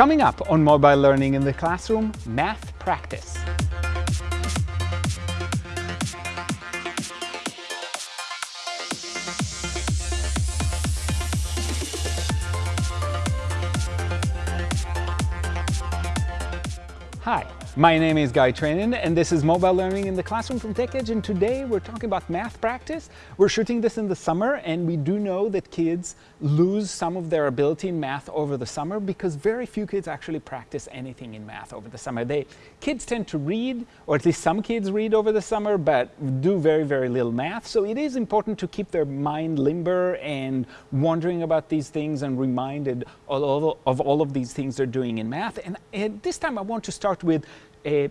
Coming up on Mobile Learning in the Classroom, Math Practice. Hi, my name is Guy Trainin and this is Mobile Learning in the Classroom from TechEdge and today we're talking about math practice. We're shooting this in the summer and we do know that kids lose some of their ability in math over the summer because very few kids actually practice anything in math over the summer. They Kids tend to read, or at least some kids read over the summer, but do very, very little math. So it is important to keep their mind limber and wondering about these things and reminded of all of, these things they're doing in math. And, and this time I want to start with a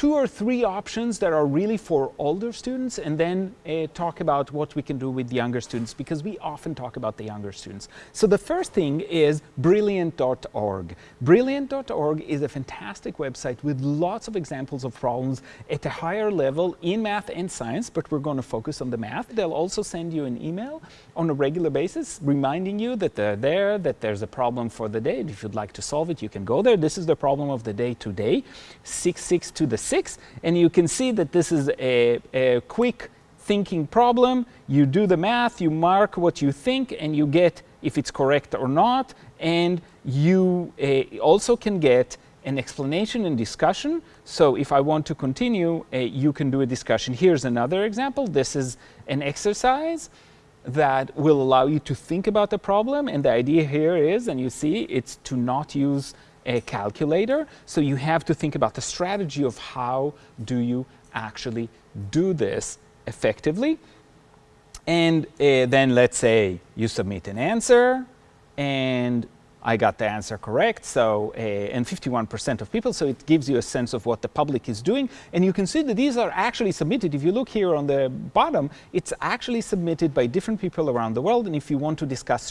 two or three options that are really for older students and then uh, talk about what we can do with the younger students because we often talk about the younger students. So the first thing is brilliant.org. Brilliant.org is a fantastic website with lots of examples of problems at a higher level in math and science, but we're going to focus on the math. They'll also send you an email on a regular basis reminding you that they're there, that there's a problem for the day. And If you'd like to solve it, you can go there. This is the problem of the day today, 6-6 to the 6. And you can see that this is a, a quick thinking problem. You do the math, you mark what you think, and you get if it's correct or not. And you uh, also can get an explanation and discussion. So if I want to continue, uh, you can do a discussion. Here's another example. This is an exercise that will allow you to think about the problem. And the idea here is, and you see, it's to not use a calculator. So you have to think about the strategy of how do you actually do this effectively. And uh, then let's say you submit an answer and I got the answer correct, so, uh, and 51% of people, so it gives you a sense of what the public is doing. And you can see that these are actually submitted. If you look here on the bottom, it's actually submitted by different people around the world. And if you want to discuss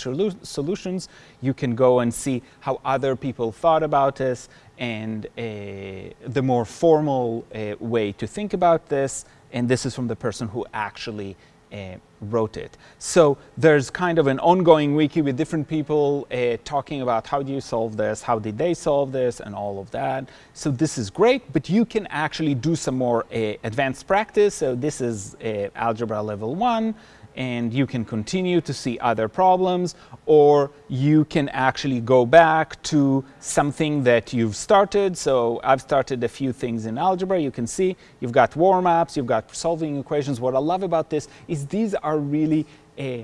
solutions, you can go and see how other people thought about this and uh, the more formal uh, way to think about this. And this is from the person who actually wrote it. So there's kind of an ongoing wiki with different people uh, talking about how do you solve this, how did they solve this, and all of that. So this is great, but you can actually do some more uh, advanced practice. So this is uh, algebra level one and you can continue to see other problems or you can actually go back to something that you've started. So I've started a few things in algebra. You can see you've got warm-ups, you've got solving equations. What I love about this is these are really uh,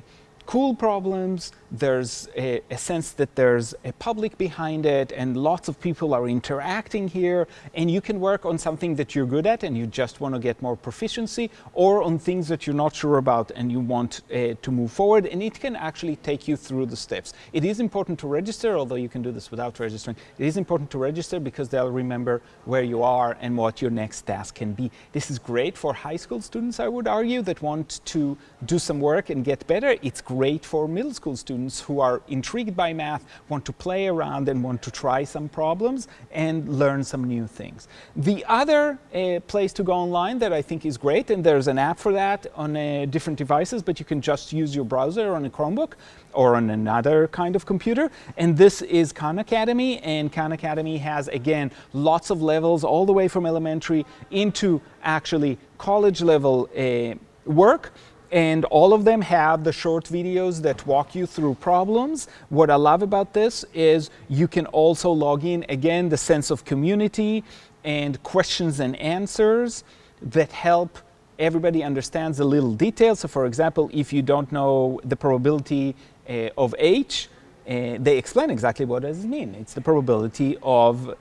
cool problems. There's a, a, sense that there's a public behind it and lots of people are interacting here and you can work on something that you're good at and you just want to get more proficiency or on things that you're not sure about and you want uh, to move forward and it can actually take you through the steps. It is important to register, although you can do this without registering. It is important to register because they'll remember where you are and what your next task can be. This is great for high school students, I would argue, that want to do some work and get better. It's great for middle school students who are intrigued by math, want to play around and want to try some problems and learn some new things. The other uh, place to go online that I think is great, and there's an app for that on uh, different devices, but you can just use your browser on a Chromebook or on another kind of computer. And this is Khan Academy, and Khan Academy has, again, lots of levels all the way from elementary into actually college level uh, work and all of them have the short videos that walk you through problems. What I love about this is you can also log in, again, the sense of community and questions and answers that help everybody understands the little details. So for example, if you don't know the probability uh, of H, uh, they explain exactly what does it mean. It's the probability of uh,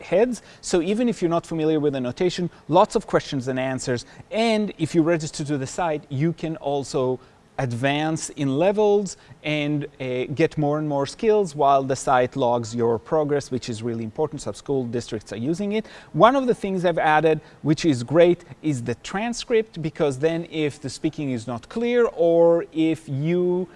heads. So even if you're not familiar with the notation, lots of questions and answers. And if you register to the site, you can also advance in levels and uh, get more and more skills while the site logs your progress, which is really important. Some school districts are using it. One of the things I've added, which is great, is the transcript, because then if the speaking is not clear or if you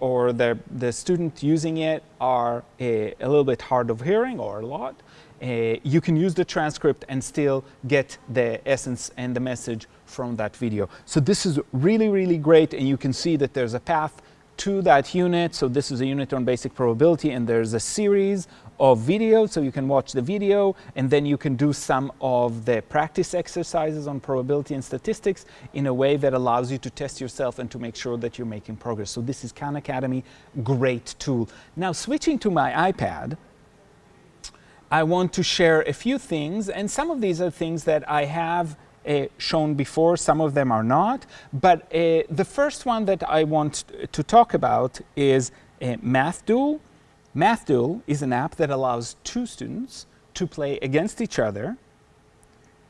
or the, the student using it are a, a, little bit hard of hearing or a lot, uh, you can use the transcript and still get the essence and the message from that video. So this is really, really great and you can see that there's a path to that unit. So this is a unit on basic probability and there's a series of videos. so you can watch the video and then you can do some of the practice exercises on probability and statistics in a way that allows you to test yourself and to make sure that you're making progress. So this is Khan Academy, great tool. Now switching to my iPad, I want to share a few things and some of these are things that I have shown before, some of them are not. But uh, the first one that I want to talk about is uh, MathDuel. MathDuel is an app that allows two students to play against each other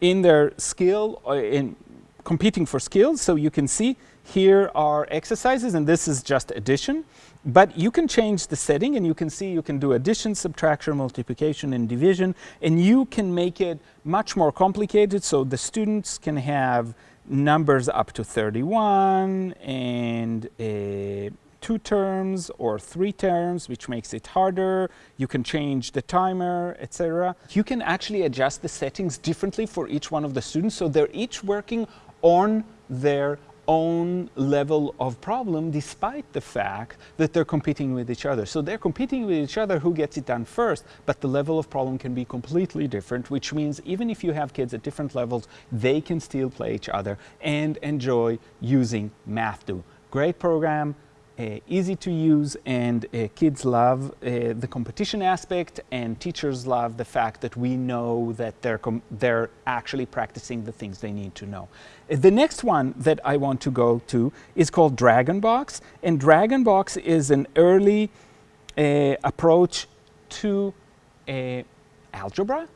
in their skill, uh, in competing for skills. So you can see here are exercises, and this is just addition. But you can change the setting, and you can see you can do addition, subtraction, multiplication, and division, and you can make it much more complicated so the students can have numbers up to 31 and uh, two terms or three terms, which makes it harder. You can change the timer, etc. You can actually adjust the settings differently for each one of the students, so they're each working on their own level of problem despite the fact that they're competing with each other. So they're competing with each other who gets it done first, but the level of problem can be completely different, which means even if you have kids at different levels, they can still play each other and enjoy using MathDuel. Great program, uh, easy to use and uh, kids love uh, the competition aspect and teachers love the fact that we know that they're, they're actually practicing the things they need to know. Uh, the next one that I want to go to is called DragonBox and DragonBox is an early uh, approach to uh, algebra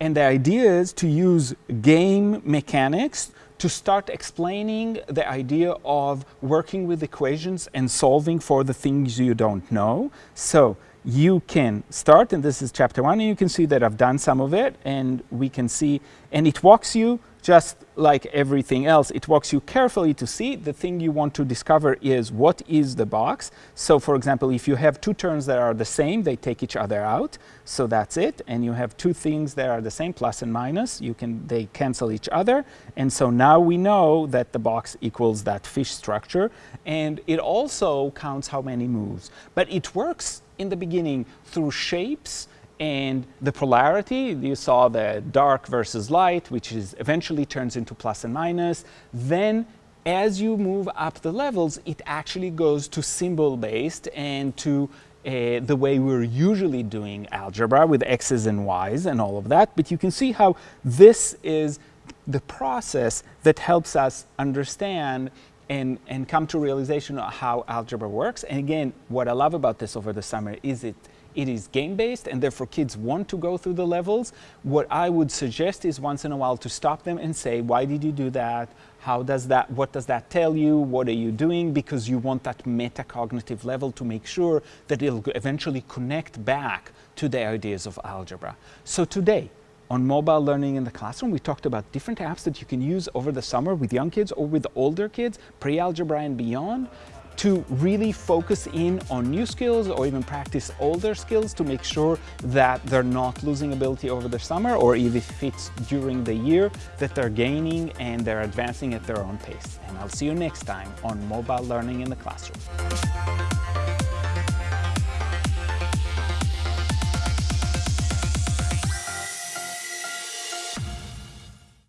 and the idea is to use game mechanics to start explaining the idea of working with equations and solving for the things you don't know. So you can start, and this is chapter one, and you can see that I've done some of it, and we can see, and it walks you just like everything else, it walks you carefully to see the thing you want to discover is what is the box. So for example, if you have two terms that are the same, they take each other out. So that's it. And you have two things that are the same, plus and minus, you can, they cancel each other. And so now we know that the box equals that fish structure. And it also counts how many moves. But it works in the beginning through shapes and the polarity, you saw the dark versus light, which is eventually turns into plus and minus. Then as you move up the levels, it actually goes to symbol based and to uh, the way we're usually doing algebra with x's and y's and all of that. But you can see how this is the process that helps us understand and, and come to realization of how algebra works. And again, what I love about this over the summer is it it is game-based and therefore kids want to go through the levels. What I would suggest is once in a while to stop them and say, why did you do that? How does that, what does that tell you? What are you doing? Because you want that metacognitive level to make sure that it'll eventually connect back to the ideas of algebra. So today, on mobile learning in the classroom, we talked about different apps that you can use over the summer with young kids or with older kids, pre-algebra and beyond to really focus in on new skills or even practice older skills to make sure that they're not losing ability over the summer or even if it's during the year that they're gaining and they're advancing at their own pace. And I'll see you next time on Mobile Learning in the Classroom.